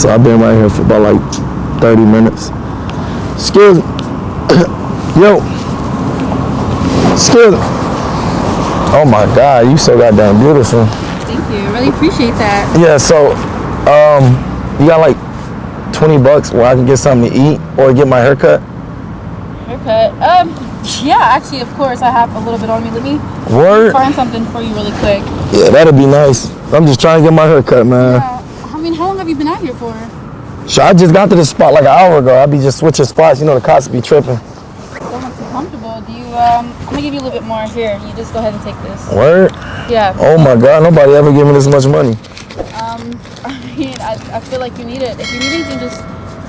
So I've been right here for about like 30 minutes. Excuse me. Yo. Excuse me. Oh my God, you so goddamn beautiful. Thank you. I really appreciate that. Yeah, so um, you got like 20 bucks where I can get something to eat or get my haircut? Haircut. Um, yeah, actually, of course, I have a little bit on me. Let me Word? find something for you really quick. Yeah, that'd be nice. I'm just trying to get my haircut, man. Uh, I mean, how long have you been out here for? So I just got to this spot like an hour ago. I be just switching spots. You know the cops be tripping. Don't look too comfortable. Do you, um, I'm gonna give you a little bit more here. You just go ahead and take this. Word? Yeah. Oh my God, nobody ever give me this much money. Um, I mean, I, I feel like you need it. If you need anything, just,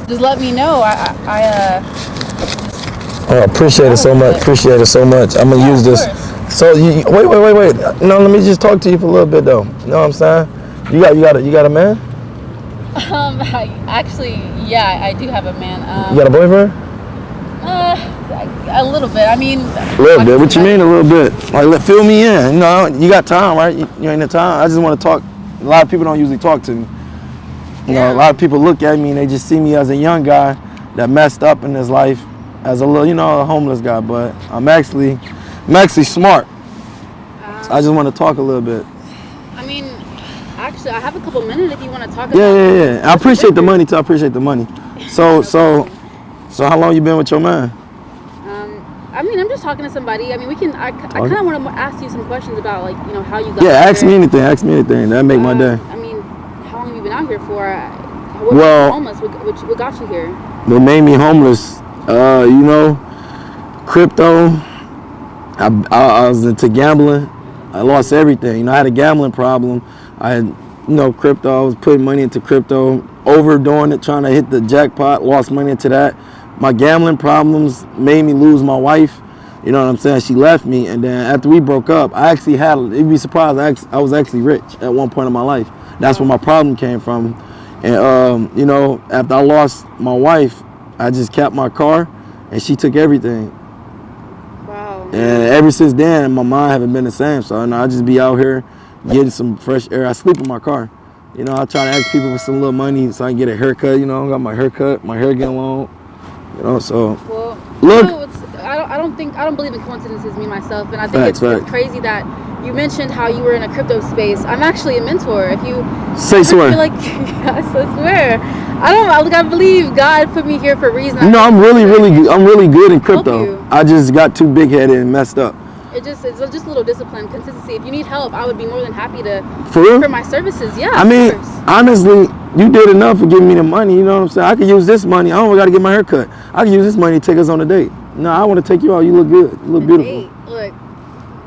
just let me know. I, I, I uh, Oh, appreciate it so much. Appreciate it so much. I'm gonna Yeah, use this. course. So you, you- wait, wait, wait, wait. No, let me just talk to you for a little bit though. You know what I'm saying? You got, you got, a, you got a man? Um, I, actually, yeah, I do have a man. Um, You got a boyfriend? uh, a little bit. I mean, A little bit. What you mean a little bit? Like, fill me in. You know, you got time, right? You, you ain't the time. I just want to talk. A lot of people don't usually talk to me. You know, a lot of people look at me and they just see me as a young guy that messed up in his life, as a little, you know, a homeless guy. But I'm actually, I'm actually smart. So I just want to talk a little bit. I mean, actually, I have a couple minutes if you want to talk Yeah, yeah, yeah. I appreciate the money too. I appreciate the money. So, so, so, how long you been with your man? Um, I mean, I'm just talking to somebody. I mean, we can. I, I kind of want to ask you some questions about like you know how you got. Yeah, ask here. me anything. Ask me anything. That make my Uh, day. I mean, how long have you been out here for? What Well- homeless. What, what, what got you here? what made me homeless, uh, you know, crypto. I, I, I was into gambling. I lost everything. You know, I had a gambling problem. I had, you know, crypto. I was putting money into crypto, overdoing it, trying to hit the jackpot. Lost money into that. My gambling problems made me lose my wife. You know what I'm saying? She left me, and then after we broke up, I actually had. You'd be surprised. I, act- I was actually rich at one point in my life. That's where my problem came from. And um, you know, after I lost my wife, I just kept my car, and she took everything. Wow. And ever since then, my mind haven't been the same. So you know, I just be out here getting some fresh air. I sleep in my car. You know, I try to ask people for some little money so I can get a haircut. You know, I got my haircut, my hair getting long. You know, so Well, Look. You know, it's, I don't. I don't think. I don't believe in coincidences. Me myself, and I think it's, it's crazy that you mentioned how you were in a crypto space. I'm actually a mentor. If you say swear. like I swear. I don't. I, like, I believe God put me here for a reason. No, I'm really, really. I'm really good in crypto. I just got too big headed and messed up. It just it's just a little discipline, consistency. If you need help, I would be more than happy to For real? for my services. Yeah. I mean, honestly, you did enough for giving me the money. You know what I'm saying? I could use this money. I don't got to get my hair cut. I can use this money to take us on a date. No, I want to take you out. You look good. You look A beautiful. date. Look,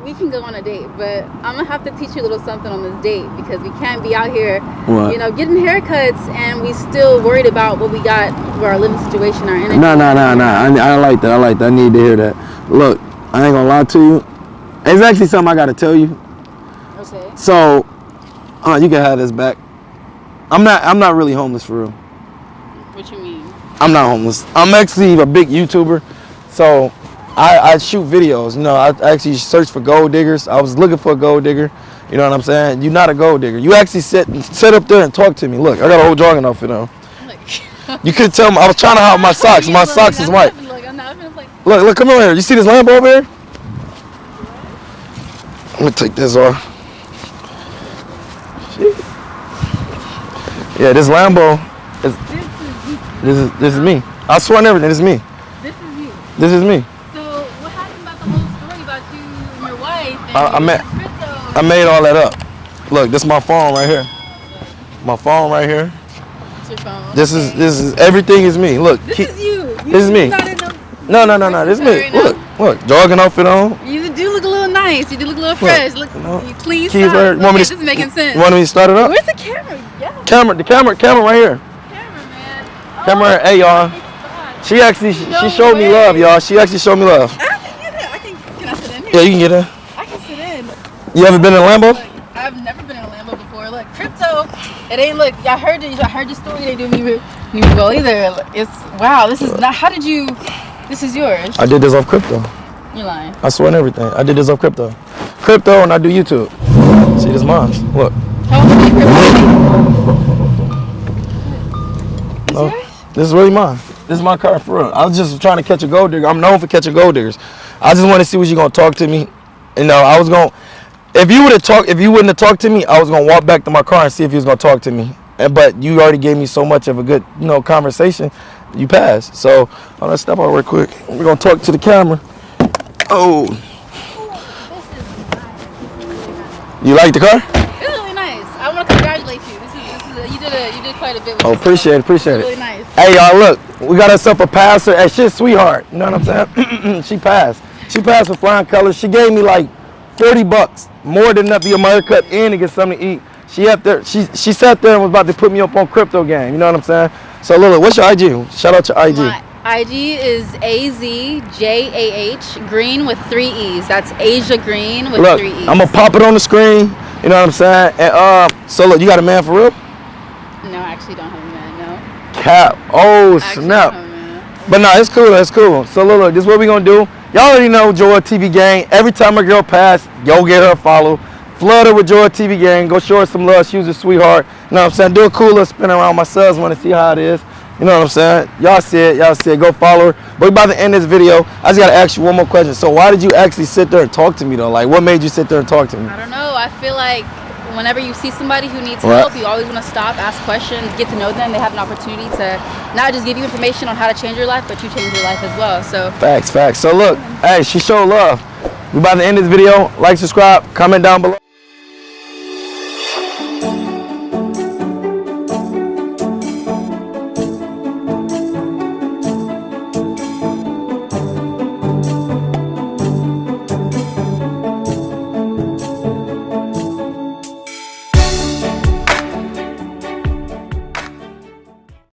we can go on a date, but I'm gonna have to teach you a little something on this date because we can't be out here, What? you know, getting haircuts and we still worried about what we got for our living situation, our energy. No, no, no, no. I, I like that. I like that. I need to hear that. Look, I ain't gonna lie to you. It's actually something I gotta tell you. Okay. So, uh, you can have this back. I'm not. I'm not really homeless for real. What you mean? I'm not homeless. I'm actually a big YouTuber. So I, I shoot videos. You know, I actually search for gold diggers. I was looking for a gold digger. You know what I'm saying? You're not a gold digger. You actually sit sit up there and talk to me. Look, I got a whole jogging outfit on. Look. You could tell me I was trying to hide my socks. My socks is white. Look, I'm not gonna like. Look, look, come over here. You see this Lambo over here? I'm gonna take this off. Shit. Yeah, this Lambo is This is you. this is this is me. I swear on everything, this is me. This is you. This is me. So what happened about the whole story about you and your wife? And I- I crypto? I made all that up. Look, this is my phone right here. My phone right here. Phone. This is this is everything is me. Look. This keep- is you. you. this is me. No, no- no, no. This is Right me. now. Look, look, jogging outfit on. You do look a little nice. You do look a little fresh. Look, you clean Keys socks. right. Look, Want me this is making sense. Want me to start it up? Where's the camera? Yeah, Camera, the camera, camera right here. camera, man. Camera, Oh, hey y'all. She actually she No showed me love, y'all. She actually showed me love. I can get it. I can. Can I sit in here? Yeah, you can get her. I can sit in. You ever been in a Lambo? Look, I've never been in a Lambo before. Look, crypto. It ain't look. I heard you. I heard your story. They do me me well either. It's wow. This is not. How did you? This is yours. I did this off crypto. You're lying. I swear on everything. I did this off crypto. Crypto and I do YouTube. See this mom's. Look. How much are you crypto? this No, this is really mine. This is my car for real. I was just trying to catch a gold digger. I'm known for catching gold diggers. I just want to see what you're gonna talk to me. You know, I was gonna. If you would have talked, if you wouldn't have talked to me, I was gonna walk back to my car and see if you was gonna talk to me. And but you already gave me so much of a good, you know, conversation. You passed. So I'm gonna step out real quick. We're gonna talk to the camera. Oh, you like the car? It's really nice. I want to congratulate you. This is, this is a, you did a, you did quite a bit. With Oh, appreciate it, appreciate Really it. nice. Hey y'all, look, we got ourselves a passer at shit sweetheart. You know what I'm saying? she passed. She passed with flying colors. She gave me like 40 bucks, more than enough to get my haircut and to get something to eat. She up there, she she sat there and was about to put me up on crypto game. You know what I'm saying? So Lila, what's your IG? Shout out your IG. My IG is A Z J A H Green with three E's. That's Asia Green with Look, three E's. I'm gonna pop it on the screen. You know what I'm saying? And uh, so look, you got a man for real? No, I actually don't have a man. No. Cap. Oh I snap. don't have a man. But no, it's cool. It's cool. So look, look, this is what we gonna do. Y'all already know Joy TV Gang. Every time a girl pass, go get her a follow. Flood her with Joy TV Gang. Go show her some love. She was a sweetheart. You know what I'm saying? Do a cool little spin around. My sons want to see how it is. You know what I'm saying? Y'all see it. Y'all see it. Go follow her. But by the end of this video. I just gotta ask you one more question. So why did you actually sit there and talk to me though? Like, what made you sit there and talk to me? I don't know. I feel like whenever you see somebody who needs Right. help, you always want to stop, ask questions, get to know them. They have an opportunity to not just give you information on how to change your life, but you change your life as well. So Facts, facts. So look, hey, she showed love. We about to end of this video. Like, subscribe, comment down below.